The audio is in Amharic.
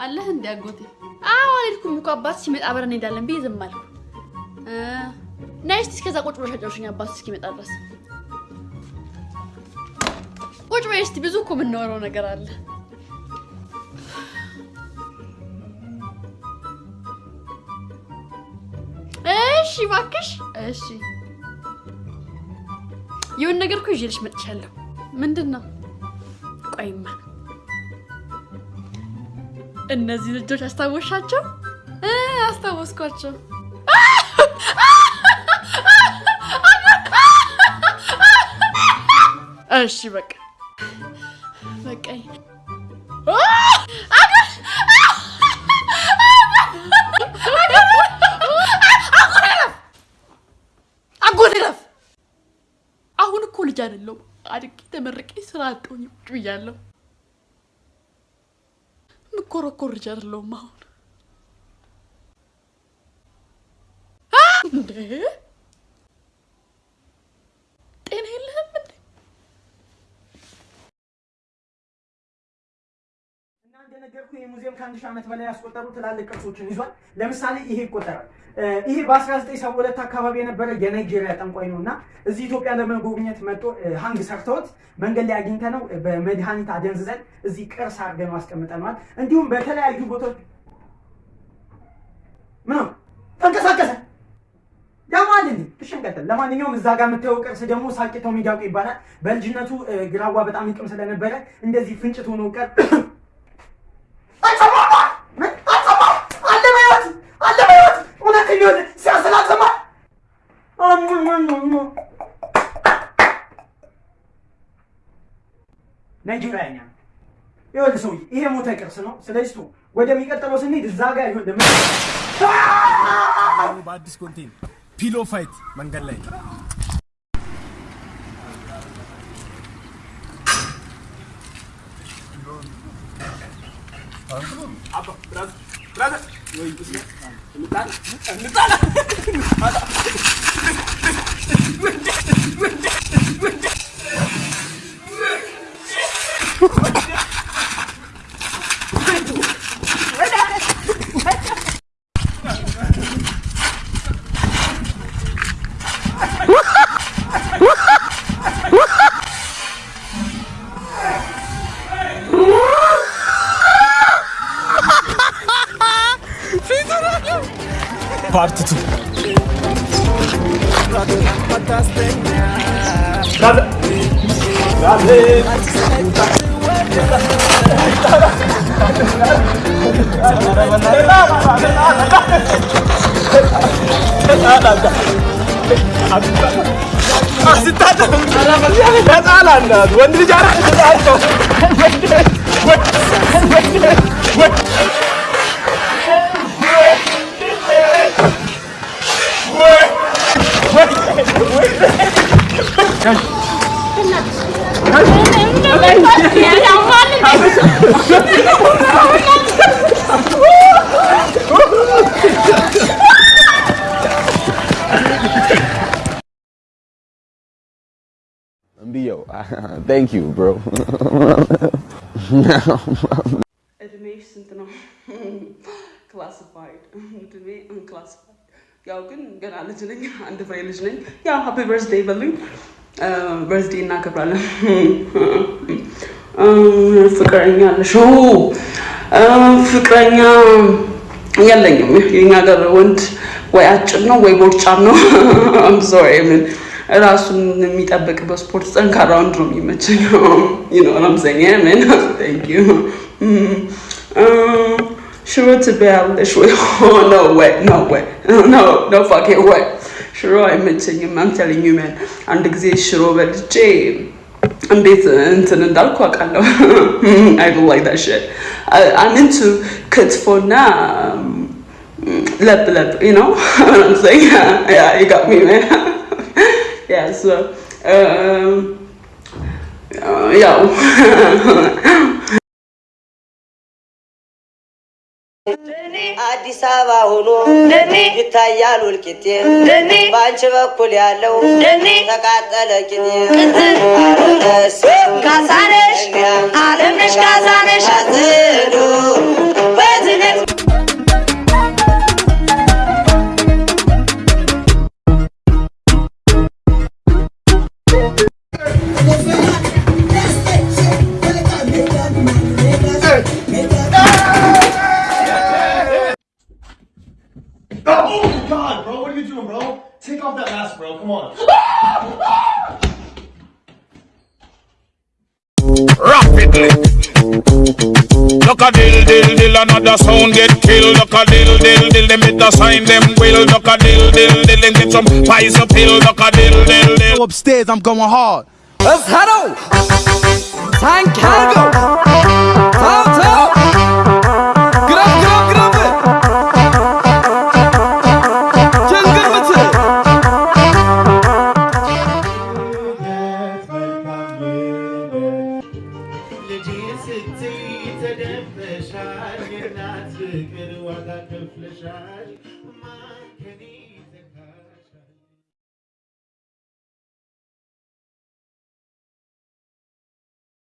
አለህ እንዲ አጎቴ? አዎ አልሄድኩም እኮ አባት ሲመጣ አብረን እንሄዳለን ብዬ ዝም አልኩ። ነይ እስኪ እስከዛ ቁጭ ብለሽ አጫውሽኝ አባት እስኪመጣ ድረስ ቁጭ በይ እስኪ። ብዙ እኮ የምናወራው ነገር አለ። እሺ እባክሽ። እሺ የሆነ ነገር እኮ ይዤልሽ መጥቻለሁ። ምንድን ነው? ቆይማ እነዚህ ልጆች አስታወሻቸው? አስታወስኳቸው። እሺ በቃ ረፍ። አሁን እኮ ልጅ አይደለሁም። አድጌ ተመርቄ ስራ አጥቶኝ ቁጭ ብያለሁ። ምኮረኮር ልጅ አይደለሁም አሁን እንዴ እና እንደነገርኩህ ይህ ሙዚየም ከአንድ ሺህ ዓመት በላይ ያስቆጠሩ ትላልቅ ቅርሶችን ይዟል። ለምሳሌ ይሄ ይቆጠራል። ይሄ በ1972 አካባቢ የነበረ የናይጄሪያ ጠንቋይ ነው እና እዚህ ኢትዮጵያ ለመጎብኘት መጥቶ ሀንግ ሰርተውት መንገድ ላይ አግኝተ ነው በመድኃኒት አደንዝዘን እዚህ ቅርስ አድርገን አስቀምጠነዋል። እንዲሁም በተለያዩ ቦታዎች ምን ተንቀሳቀሰ ያማል? እሺ እንቀጥል። ለማንኛውም እዛ ጋር የምታየው ቅርስ ደግሞ ሳቂታው ሚዳቁ ይባላል። በልጅነቱ ግራዋ በጣም ይቅም ስለነበረ እንደዚህ ፍንጭት ሆኖ ቀር ናይጄሪያኛ ይኸውልህ ሰውዬ ይሄ ሞተ ቅርስ ነው። ስለዚህ ወደሚቀጥለው ስንሄድ እዛ ጋር ይኸውልህ በአዲስ ኮንቴን ፒሎ ፋይት መንገድ ላይ Apa? Berada? Sih. ፓርት ቱ ወንድ ልጅ Yo, thank you, bro. እድሜሽ ስንት ነው? ክላሲፋይድ እድሜ ክላሲፋይድ። ያው ግን ገና ልጅ ነኝ፣ አንድ ፍሬ ልጅ ነኝ። ያው ሃፒ በርዝዴይ በሉኝ። በርዝዴይ እናከብራለን። ፍቅረኛ አለሽ? ፍቅረኛ የለኝም። የኛ ሀገር ወንድ ወይ አጭር ነው ወይ ቦርጫም ነው። አም ሶሪ ምን ራሱን የሚጠብቅ በስፖርት ጠንካራ ወንድ ነው የሚመቸኝ። you know what I'm saying? man. Thank you. ሽሮ ትበያለሽ ወይ? no way, no way, no, no fucking way. ሽሮ አይመቸኝም። I'm telling you man. አንድ ጊዜ ሽሮ በልቼ እንዴት እንትን እንዳልኩ አውቃለሁ። I don't like that shit. I, I'm into ክትፎና ለብ ለብ, you know what I'm saying? Yeah, you got me, man. yeah, so, um, uh, ያው አዲስ አበባ ሆኖ ይታያል ውልቂጤ በአንቺ በኩል ያለው ተቃጠለ ቂጤ። ካሳነሽ አለምነሽ ካሳነሽ bro. Come on. Rapidly. Look a dill, dill, dill, another sound get killed. Look a dill, dill, dill, they make the sign them will. Look a dill, dill, dill, they get some pies of pill. Look a dill, dill, dill. Go upstairs, I'm going hard. Let's head out. Tank cargo. ተደፍተሻል የእናት ፍቅር ዋጋ ከፍለሻል